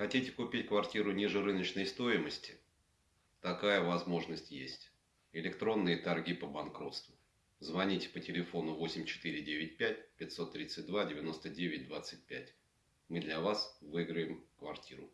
Хотите купить квартиру ниже рыночной стоимости? Такая возможность есть. Электронные торги по банкротству. Звоните по телефону 8495 532 99 25. Мы для вас выиграем квартиру.